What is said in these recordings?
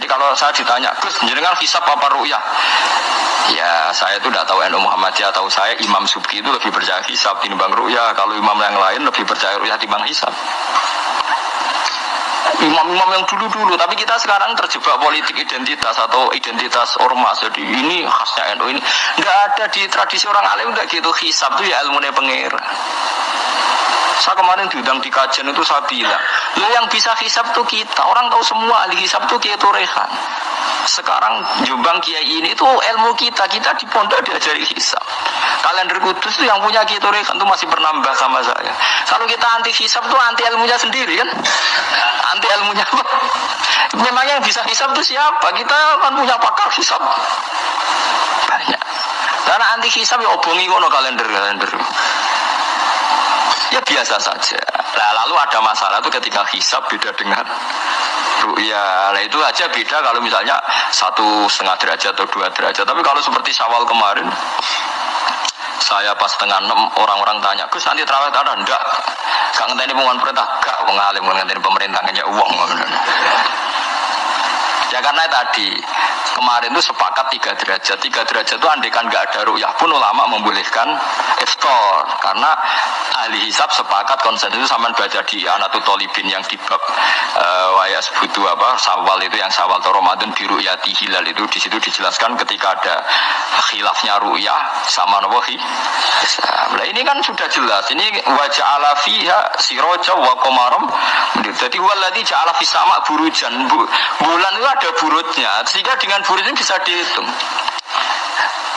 kalau saya ditanya, Gus, jenengan hisap apa ru'yah? Ya, saya itu tidak tahu NU Muhammadiyah, tahu saya Imam Subki itu lebih percaya hisap timbang ru'yah. Kalau imam yang lain lebih percaya ru'yah timbang hisap. Imam-imam yang dulu-dulu, tapi kita sekarang terjebak politik identitas atau identitas ormas. Jadi ini khasnya NU ini. Nggak ada di tradisi orang alim nggak gitu. Hisap itu ya ilmunya pengir. Saya kemarin diundang di kajian itu saya bilang, lo yang bisa hisap tuh kita. Orang tahu semua ahli hisap tuh Kiai Turehan. Sekarang Jombang Kiai ini tuh ilmu kita. Kita di pondok diajari hisap. Kalender kudus tuh yang punya Kiai Turehan tuh masih pernah sama saya. Kalau kita anti hisap tuh anti ilmunya sendiri kan? Anti ilmunya apa? Memangnya yang bisa hisap tuh siapa? Kita kan punya pakar hisap. Banyak. Karena anti hisap ya obongi ngono kalender-kalender ya biasa saja. Nah, lalu ada masalah itu ketika hisap beda dengan ru'ya. Nah itu aja beda kalau misalnya satu setengah derajat atau dua derajat. Tapi kalau seperti syawal kemarin, saya pas tengah enam orang-orang tanya, Gus nanti terawih ada? Enggak. Gak ngenteni pengumuman perintah, gak mengalim ngenteni pemerintah ngejak uang. Ya karena tadi kemarin itu sepakat tiga derajat. Tiga derajat itu andekan nggak ada ru'yah pun ulama membolehkan iftar karena ahli hisab sepakat konsen itu sama baca di Anatu Tolibin yang di bab uh, waya sebutu apa sawal itu yang sawal atau Ramadan di ru'yati hilal itu di situ dijelaskan ketika ada khilafnya ru'yah sama nawahi. Nah ini kan sudah jelas. Ini wajah ala fiha siroja wa komarom. Jadi waladi ja'ala fisama burujan. Bulan itu ada burutnya, sehingga dengan burut ini bisa dihitung.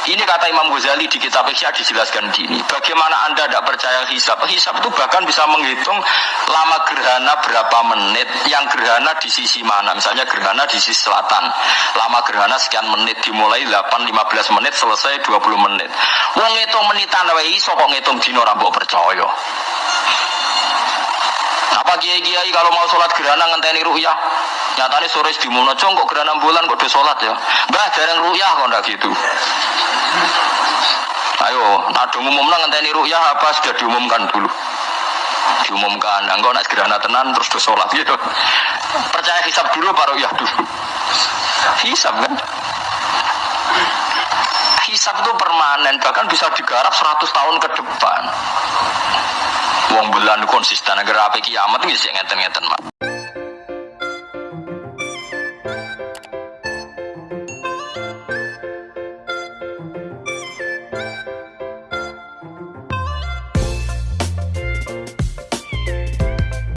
Ini kata Imam Ghazali di kitab Ikhya dijelaskan gini. Bagaimana Anda tidak percaya hisab? Hisab itu bahkan bisa menghitung lama gerhana berapa menit, yang gerhana di sisi mana. Misalnya gerhana di sisi selatan. Lama gerhana sekian menit, dimulai 8-15 menit, selesai 20 menit. Wong ngitung menitan wae iso kok ngitung dino rambut percaya. Apa kiai-kiai kalau mau sholat gerhana ngenteni ru'yah? Nyatanya sore di Munojo kok gerhana bulan kok udah sholat ya. Mbah jarang ru'yah kok ndak gitu. Ayo, ada umum ngenteni ru'yah apa sudah diumumkan dulu. Diumumkan, enggak nak gerhana tenan terus udah sholat gitu. Percaya hisap dulu baru ru'yah dulu. Hisap kan? Hisap itu permanen, bahkan bisa digarap 100 tahun ke depan. Wong bulan konsisten agar apa kiamat sih ngeten-ngeten mak.